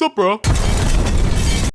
Sup, bro?